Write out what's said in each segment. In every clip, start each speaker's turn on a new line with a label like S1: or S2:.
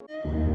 S1: What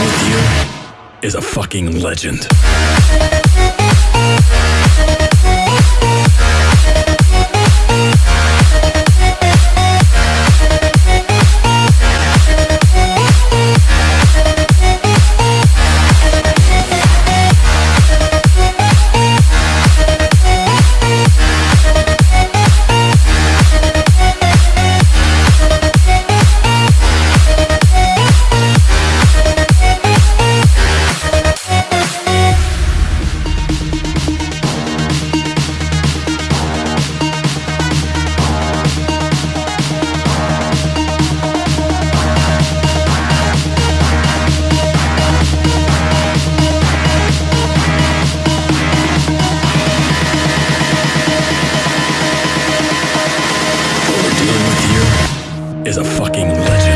S1: with here is a fucking legend. is a fucking legend.